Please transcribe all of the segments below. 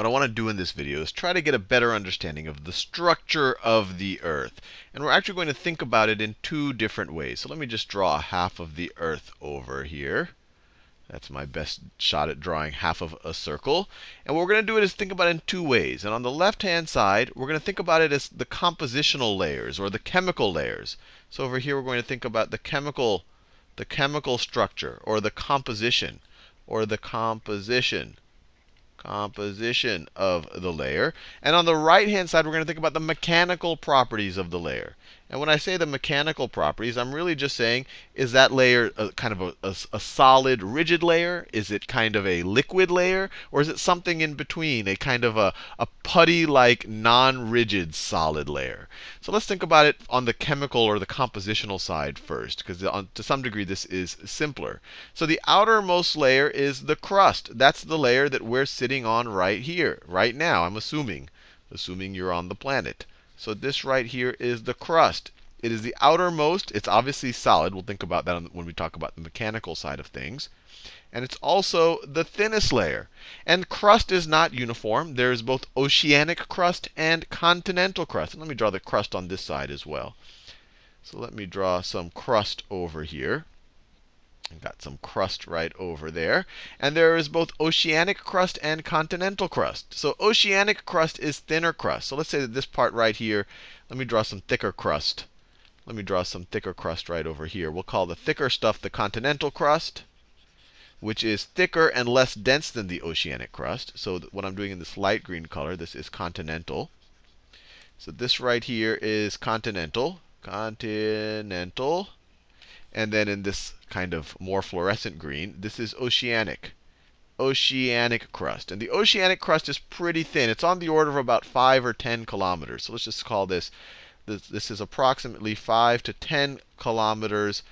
what I want to do in this video is try to get a better understanding of the structure of the Earth. And we're actually going to think about it in two different ways. So let me just draw half of the Earth over here. That's my best shot at drawing half of a circle. And what we're going to do is think about it in two ways. And on the left-hand side, we're going to think about it as the compositional layers or the chemical layers. So over here, we're going to think about the chemical, the chemical structure or the composition or the composition composition of the layer. And on the right-hand side, we're going to think about the mechanical properties of the layer. And when I say the mechanical properties, I'm really just saying, is that layer a, kind of a, a, a, solid, rigid layer? Is it kind of a liquid layer? Or is it something in between, a kind of a, a putty-like, non-rigid solid layer? So let's think about it on the chemical or the compositional side first, because to some degree this is simpler. So the outermost layer is the crust. That's the layer that we're sitting on right here, right now, I'm assuming, assuming you're on the planet. So this right here is the crust. It is the outermost. It's obviously solid. We'll think about that when we talk about the mechanical side of things. And it's also the thinnest layer. And crust is not uniform. There's both oceanic crust and continental crust. And let me draw the crust on this side as well. So let me draw some crust over here. I've got some crust right over there. And there is both oceanic crust and continental crust. So oceanic crust is thinner crust. So let's say that this part right here, let me draw some thicker crust. Let me draw some thicker crust right over here. We'll call the thicker stuff the continental crust, which is thicker and less dense than the oceanic crust. So what I'm doing in this light green color, this is continental. So this right here is continental. Continental. And then in this kind of more fluorescent green, this is oceanic. Oceanic crust. And the oceanic crust is pretty thin. It's on the order of about 5 or 10 kilometers. So let's just call this, this, this is approximately 5 to 10 kilometers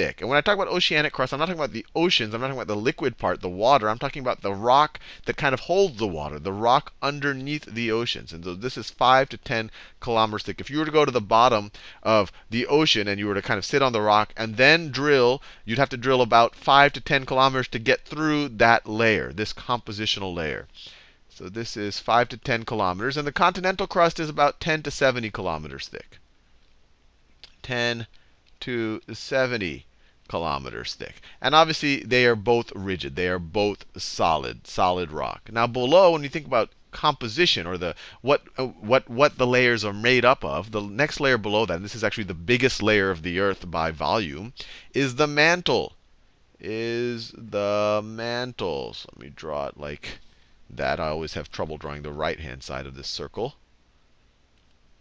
thick. And when I talk about oceanic crust, I'm not talking about the oceans. I'm not talking about the liquid part, the water. I'm talking about the rock that kind of holds the water, the rock underneath the oceans. And so this is 5 to 10 kilometers thick. If you were to go to the bottom of the ocean and you were to kind of sit on the rock and then drill, you'd have to drill about 5 to 10 kilometers to get through that layer, this compositional layer. So this is 5 to 10 kilometers. And the continental crust is about 10 to 70 kilometers thick. 10 to 70 kilometers thick. And obviously, they are both rigid. They are both solid, solid rock. Now, below, when you think about composition or the what uh, what what the layers are made up of, the next layer below that, this is actually the biggest layer of the Earth by volume, is the mantle. Is the mantle. So let me draw it like that. I always have trouble drawing the right-hand side of this circle.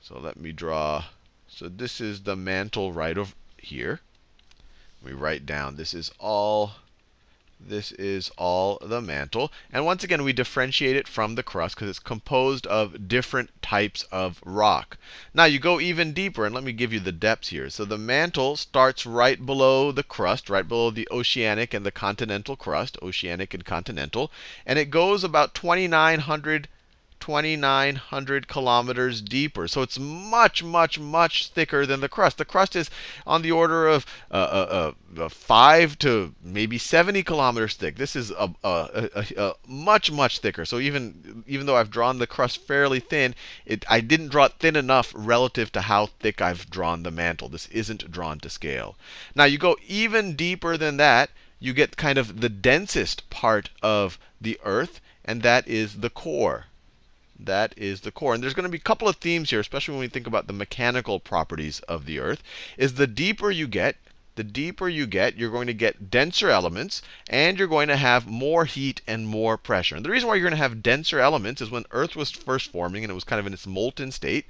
So let me draw. So this is the mantle right over here. We write down this is all this is all the mantle. And once again, we differentiate it from the crust because it's composed of different types of rock. Now you go even deeper, and let me give you the depths here. So the mantle starts right below the crust, right below the oceanic and the continental crust, oceanic and continental. And it goes about 2,900 2,900 kilometers deeper. So it's much, much, much thicker than the crust. The crust is on the order of uh, uh, uh, 5 to maybe 70 kilometers thick. This is a, a, a, much, much thicker. So even, even though I've drawn the crust fairly thin, it, I didn't draw it thin enough relative to how thick I've drawn the mantle. This isn't drawn to scale. Now you go even deeper than that, you get kind of the densest part of the Earth, and that is the core. That is the core. And there's going to be a couple of themes here, especially when we think about the mechanical properties of the Earth, is the deeper you get, the deeper you get, you're going to get denser elements, and you're going to have more heat and more pressure. And the reason why you're going to have denser elements is when Earth was first forming and it was kind of in its molten state,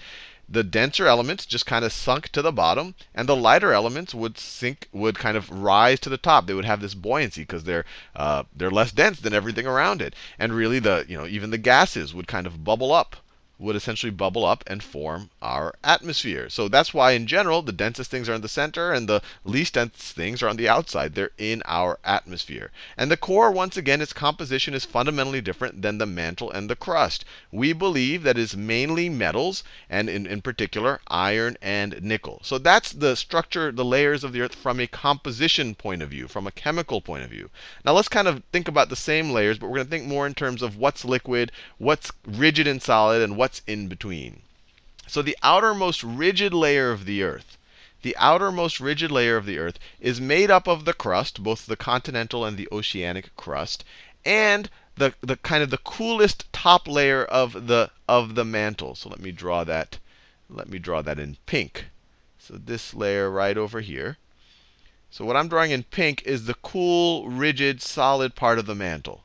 the denser elements just kind of sunk to the bottom, and the lighter elements would sink, would kind of rise to the top. They would have this buoyancy because they're uh, they're less dense than everything around it. And really, the you know even the gases would kind of bubble up would essentially bubble up and form our atmosphere. So that's why, in general, the densest things are in the center and the least dense things are on the outside. They're in our atmosphere. And the core, once again, its composition is fundamentally different than the mantle and the crust. We believe that is mainly metals, and in, in particular, iron and nickel. So that's the structure, the layers of the Earth from a composition point of view, from a chemical point of view. Now let's kind of think about the same layers, but we're going to think more in terms of what's liquid, what's rigid and solid, and what's in between. So the outermost rigid layer of the Earth, the outermost rigid layer of the Earth is made up of the crust, both the continental and the oceanic crust, and the, the kind of the coolest top layer of the of the mantle. So let me draw that. Let me draw that in pink. So this layer right over here. So what I'm drawing in pink is the cool, rigid, solid part of the mantle.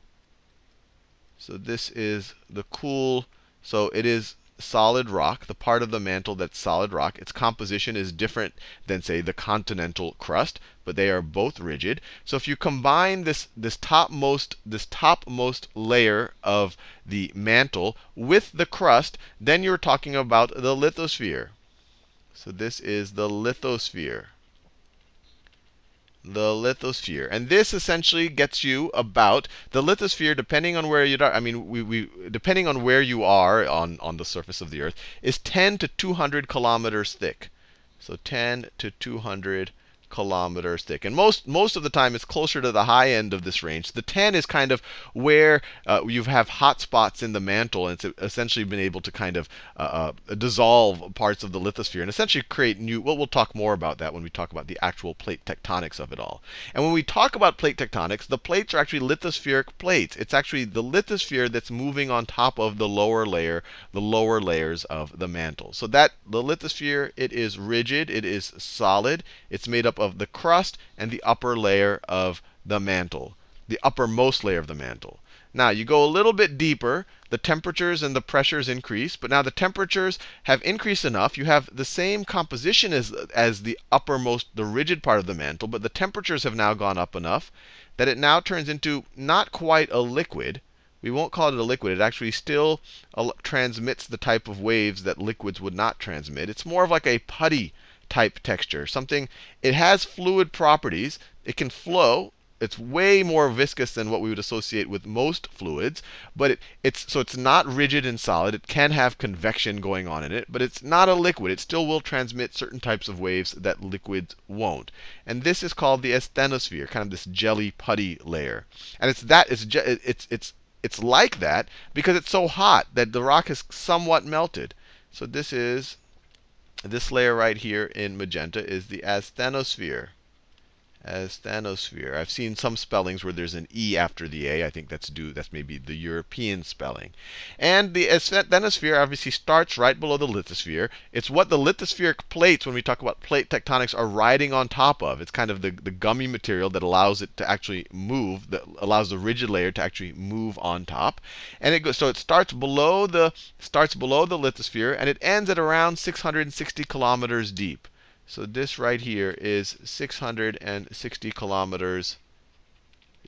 So this is the cool, so it is solid rock, the part of the mantle that's solid rock. Its composition is different than, say, the continental crust, but they are both rigid. So if you combine this, this topmost, this topmost layer of the mantle with the crust, then you're talking about the lithosphere. So this is the lithosphere the lithosphere. And this essentially gets you about the lithosphere, depending on where you are. I mean, we, we, depending on where you are on, on the surface of the Earth, is 10 to 200 kilometers thick. So 10 to 200 kilometers thick. And most, most of the time, it's closer to the high end of this range. The 10 is kind of where uh, you have hot spots in the mantle, and it's essentially been able to kind of uh, uh, dissolve parts of the lithosphere and essentially create new. Well, we'll talk more about that when we talk about the actual plate tectonics of it all. And when we talk about plate tectonics, the plates are actually lithospheric plates. It's actually the lithosphere that's moving on top of the lower layer, the lower layers of the mantle. So that the lithosphere, it is rigid, it is solid, it's made up of the crust and the upper layer of the mantle, the uppermost layer of the mantle. Now, you go a little bit deeper, the temperatures and the pressures increase, but now the temperatures have increased enough. You have the same composition as, as the uppermost, the rigid part of the mantle, but the temperatures have now gone up enough that it now turns into not quite a liquid. We won't call it a liquid. It actually still uh, transmits the type of waves that liquids would not transmit. It's more of like a putty type texture. Something, it has fluid properties. It can flow. It's way more viscous than what we would associate with most fluids, but it, it's so it's not rigid and solid. It can have convection going on in it, but it's not a liquid. It still will transmit certain types of waves that liquids won't. And this is called the asthenosphere, kind of this jelly putty layer. And it's that it's it's it's it's like that because it's so hot that the rock is somewhat melted. So this is this layer right here in magenta is the asthenosphere asthenosphere. I've seen some spellings where there's an E after the A. I think that's due, that's maybe the European spelling. And the asthenosphere obviously starts right below the lithosphere. It's what the lithospheric plates, when we talk about plate tectonics, are riding on top of. It's kind of the, the gummy material that allows it to actually move, that allows the rigid layer to actually move on top. And it goes, so it starts below the starts below the lithosphere and it ends at around 660 kilometers deep. So this right here is 660 kilometers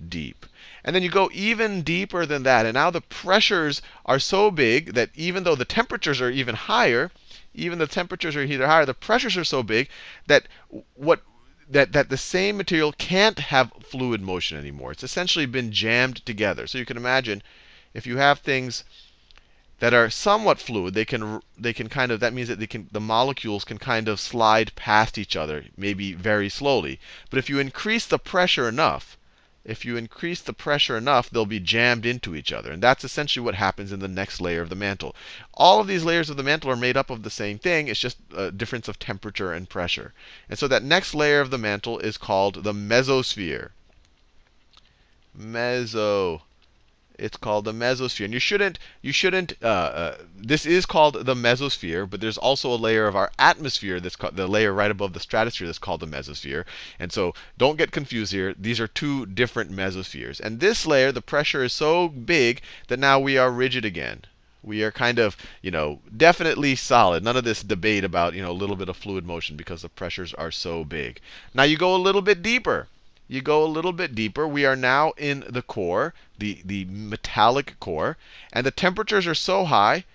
deep. And then you go even deeper than that. And now the pressures are so big that even though the temperatures are even higher, even the temperatures are either higher, the pressures are so big that what that, that the same material can't have fluid motion anymore. It's essentially been jammed together. So you can imagine if you have things that are somewhat fluid, they can they can kind of that means that they can the molecules can kind of slide past each other, maybe very slowly. But if you increase the pressure enough, if you increase the pressure enough, they'll be jammed into each other. And that's essentially what happens in the next layer of the mantle. All of these layers of the mantle are made up of the same thing. It's just a difference of temperature and pressure. And so that next layer of the mantle is called the mesosphere. Meso it's called the mesosphere. And you shouldn't, you shouldn't, uh, uh, this is called the mesosphere, but there's also a layer of our atmosphere that's called, the layer right above the stratosphere that's called the mesosphere. And so don't get confused here. These are two different mesospheres. And this layer, the pressure is so big that now we are rigid again. We are kind of, you know, definitely solid. None of this debate about, you know, a little bit of fluid motion because the pressures are so big. Now you go a little bit deeper you go a little bit deeper. We are now in the core, the, the metallic core. And the temperatures are so high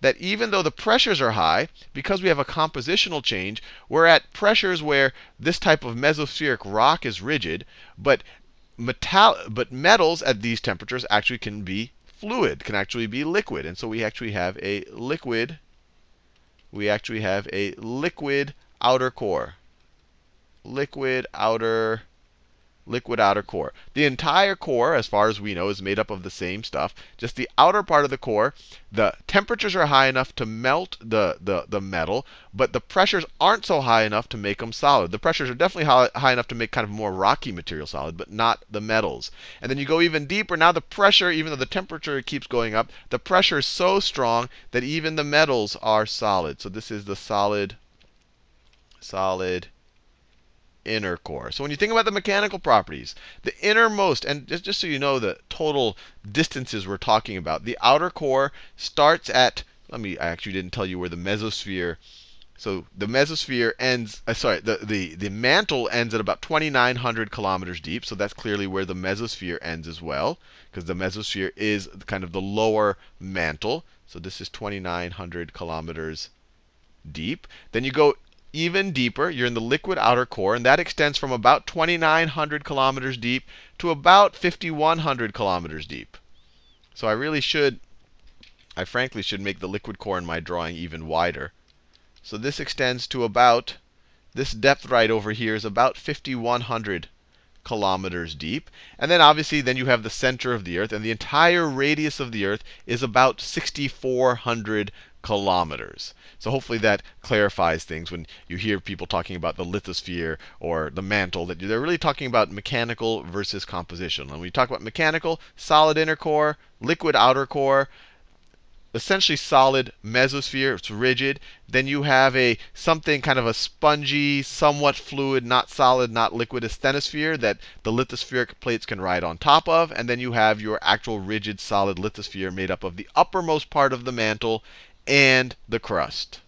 that even though the pressures are high, because we have a compositional change, we're at pressures where this type of mesospheric rock is rigid, but metal, but metals at these temperatures actually can be fluid, can actually be liquid. And so we actually have a liquid, we actually have a liquid outer core. Liquid outer liquid outer core. The entire core, as far as we know, is made up of the same stuff. Just the outer part of the core, the temperatures are high enough to melt the, the, the metal, but the pressures aren't so high enough to make them solid. The pressures are definitely high, high enough to make kind of more rocky material solid, but not the metals. And then you go even deeper. Now the pressure, even though the temperature keeps going up, the pressure is so strong that even the metals are solid. So this is the solid, solid inner core. So when you think about the mechanical properties, the innermost, and just, just so you know the total distances we're talking about, the outer core starts at, let me, I actually didn't tell you where the mesosphere, so the mesosphere ends, uh, sorry, the, the, the mantle ends at about 2,900 kilometers deep. So that's clearly where the mesosphere ends as well, because the mesosphere is kind of the lower mantle. So this is 2,900 kilometers deep. Then you go even deeper. You're in the liquid outer core, and that extends from about 2,900 kilometers deep to about 5,100 kilometers deep. So I really should, I frankly should make the liquid core in my drawing even wider. So this extends to about, this depth right over here is about 5,100 kilometers deep. And then obviously, then you have the center of the Earth, and the entire radius of the Earth is about 6,400 kilometers. So hopefully that clarifies things when you hear people talking about the lithosphere or the mantle, that they're really talking about mechanical versus composition. And when we talk about mechanical, solid inner core, liquid outer core, essentially solid mesosphere, it's rigid. Then you have a something kind of a spongy, somewhat fluid, not solid, not liquid asthenosphere that the lithospheric plates can ride on top of. And then you have your actual rigid, solid lithosphere made up of the uppermost part of the mantle and the crust.